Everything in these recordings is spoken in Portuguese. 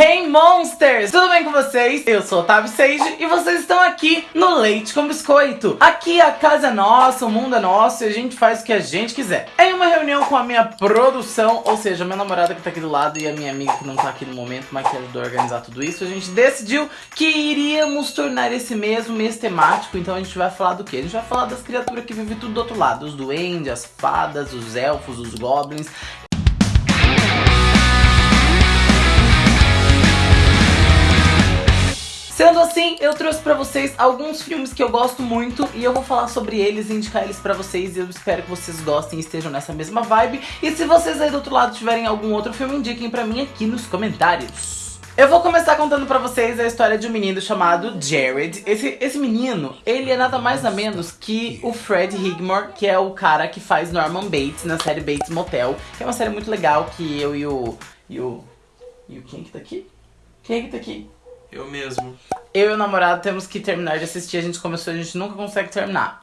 Hey Monsters! Tudo bem com vocês? Eu sou Otávio Sage e vocês estão aqui no Leite com Biscoito. Aqui a casa é nossa, o mundo é nosso e a gente faz o que a gente quiser. Em uma reunião com a minha produção, ou seja, minha namorada que tá aqui do lado e a minha amiga que não tá aqui no momento, mas que ajudou a organizar tudo isso, a gente decidiu que iríamos tornar esse mesmo mês temático, então a gente vai falar do quê? A gente vai falar das criaturas que vivem tudo do outro lado, os duendes, as fadas, os elfos, os goblins Sendo assim, eu trouxe pra vocês alguns filmes que eu gosto muito e eu vou falar sobre eles e indicar eles pra vocês e eu espero que vocês gostem e estejam nessa mesma vibe. E se vocês aí do outro lado tiverem algum outro filme, indiquem pra mim aqui nos comentários. Eu vou começar contando pra vocês a história de um menino chamado Jared. Esse, esse menino, ele é nada mais nada menos que o Fred Higmore, que é o cara que faz Norman Bates na série Bates Motel, que é uma série muito legal que eu e o... E o... E o quem que tá aqui? Quem é que tá aqui? Eu mesmo. Eu e o namorado temos que terminar de assistir, a gente começou, a gente nunca consegue terminar.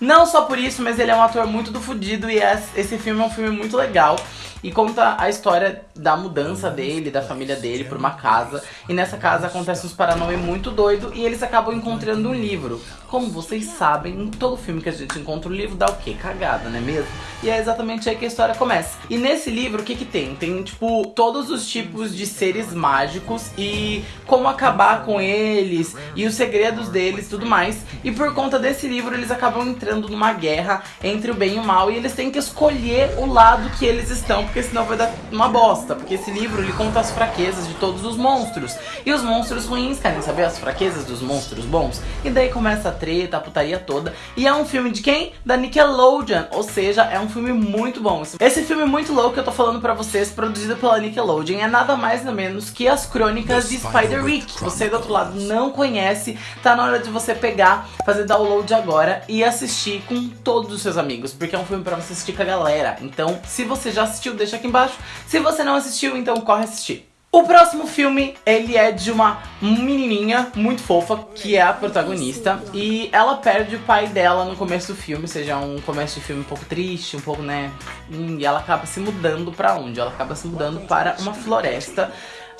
Não só por isso, mas ele é um ator muito do fudido e esse filme é um filme muito legal e conta a história da mudança dele, da família dele por uma casa. E nessa casa acontece uns paranauê muito doido e eles acabam encontrando um livro. Como vocês sabem, em todo filme que a gente encontra um livro dá o quê? Cagada, não é mesmo? E é exatamente aí que a história começa. E nesse livro, o que que tem? Tem, tipo, todos os tipos de seres mágicos e como acabar com eles e os segredos deles tudo mais. E por conta desse livro, eles acabam entrando numa guerra entre o bem e o mal e eles têm que escolher o lado que eles estão porque senão vai dar uma bosta. Porque esse livro, ele conta as fraquezas de todos os monstros. E os monstros ruins querem saber as fraquezas dos monstros bons. E daí começa a treta, a putaria toda. E é um filme de quem? Da Nickelodeon. Ou seja, é um filme muito bom. Esse filme muito louco que eu tô falando pra vocês, produzido pela Nickelodeon, é nada mais nada menos que as crônicas de Spider-Rick. Você do outro lado não conhece, tá na hora de você pegar, fazer download agora e assistir com todos os seus amigos. Porque é um filme pra você assistir com a galera. Então, se você já assistiu, deixa aqui embaixo. Se você não assistiu, então corre assistir. O próximo filme, ele é de uma menininha muito fofa, que é a protagonista, e ela perde o pai dela no começo do filme, ou seja, um começo de filme um pouco triste, um pouco, né, e ela acaba se mudando pra onde? Ela acaba se mudando para uma floresta,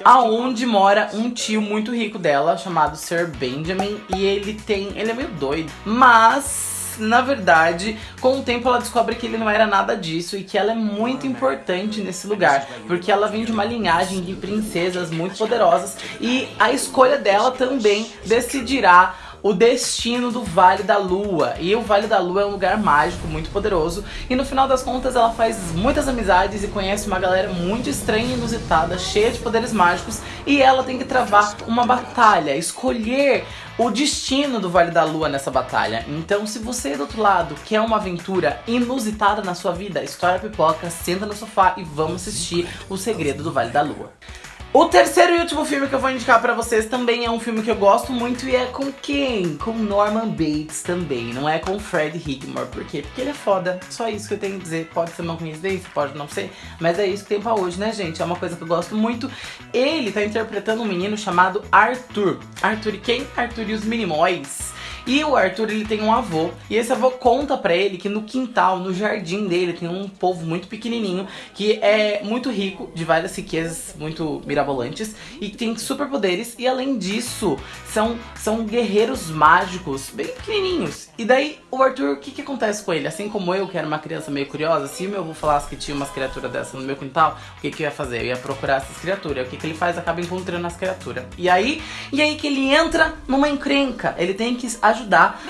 aonde mora um tio muito rico dela, chamado Sir Benjamin, e ele tem, ele é meio doido, mas na verdade, com o tempo ela descobre que ele não era nada disso e que ela é muito importante nesse lugar, porque ela vem de uma linhagem de princesas muito poderosas e a escolha dela também decidirá o destino do Vale da Lua. E o Vale da Lua é um lugar mágico, muito poderoso. E no final das contas ela faz muitas amizades e conhece uma galera muito estranha e inusitada, cheia de poderes mágicos. E ela tem que travar uma batalha, escolher o destino do Vale da Lua nessa batalha. Então se você do outro lado quer uma aventura inusitada na sua vida, estoura a pipoca, senta no sofá e vamos assistir O Segredo do Vale da Lua. O terceiro e último filme que eu vou indicar pra vocês também é um filme que eu gosto muito e é com quem? Com Norman Bates também, não é com Fred Higmore. Por quê? Porque ele é foda, só isso que eu tenho que dizer. Pode ser uma coincidência, pode não ser, mas é isso que tem pra hoje, né gente? É uma coisa que eu gosto muito. Ele tá interpretando um menino chamado Arthur. Arthur e quem? Arthur e os Minimóis. E o Arthur, ele tem um avô, e esse avô conta pra ele que no quintal, no jardim dele, tem um povo muito pequenininho, que é muito rico, de várias riquezas muito mirabolantes, e tem superpoderes, e além disso, são, são guerreiros mágicos, bem pequenininhos. E daí, o Arthur, o que que acontece com ele? Assim como eu, que era uma criança meio curiosa, se meu avô falasse que tinha umas criaturas dessas no meu quintal, o que que eu ia fazer? Eu ia procurar essas criaturas. O que que ele faz? Acaba encontrando as criaturas. E aí, e aí que ele entra numa encrenca. Ele tem que ajudar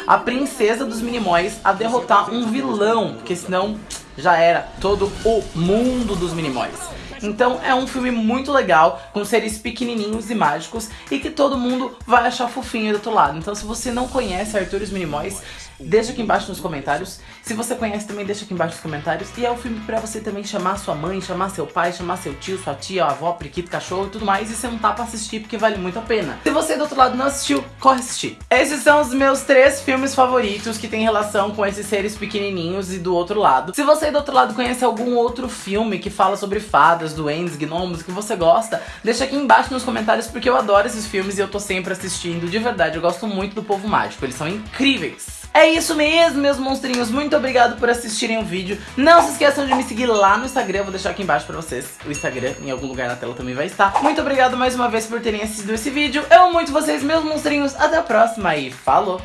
a princesa dos Minimóis a derrotar um vilão, porque senão já era todo o mundo dos Minimóis. Então é um filme muito legal, com seres pequenininhos e mágicos, e que todo mundo vai achar fofinho do outro lado. Então se você não conhece Arthur e os Minimóis, deixa aqui embaixo nos comentários. Se você conhece também, deixa aqui embaixo nos comentários. E é um filme pra você também chamar sua mãe, chamar seu pai, chamar seu tio, sua tia, avó, periquito, cachorro e tudo mais. E sentar pra assistir, porque vale muito a pena. Se você do outro lado não assistiu, corre assistir. Esses são os meus três filmes favoritos que tem relação com esses seres pequenininhos e do outro lado. Se você do outro lado conhece algum outro filme que fala sobre fadas, duendes, gnomos, que você gosta, deixa aqui embaixo nos comentários, porque eu adoro esses filmes e eu tô sempre assistindo. De verdade, eu gosto muito do Povo Mágico. Eles são incríveis. É isso mesmo, meus monstrinhos. Muito obrigado por assistirem o vídeo. Não se esqueçam de me seguir lá no Instagram. Eu vou deixar aqui embaixo pra vocês. O Instagram, em algum lugar na tela também vai estar. Muito obrigado mais uma vez por terem assistido esse vídeo. Eu amo muito vocês, meus monstrinhos. Até a próxima e falou!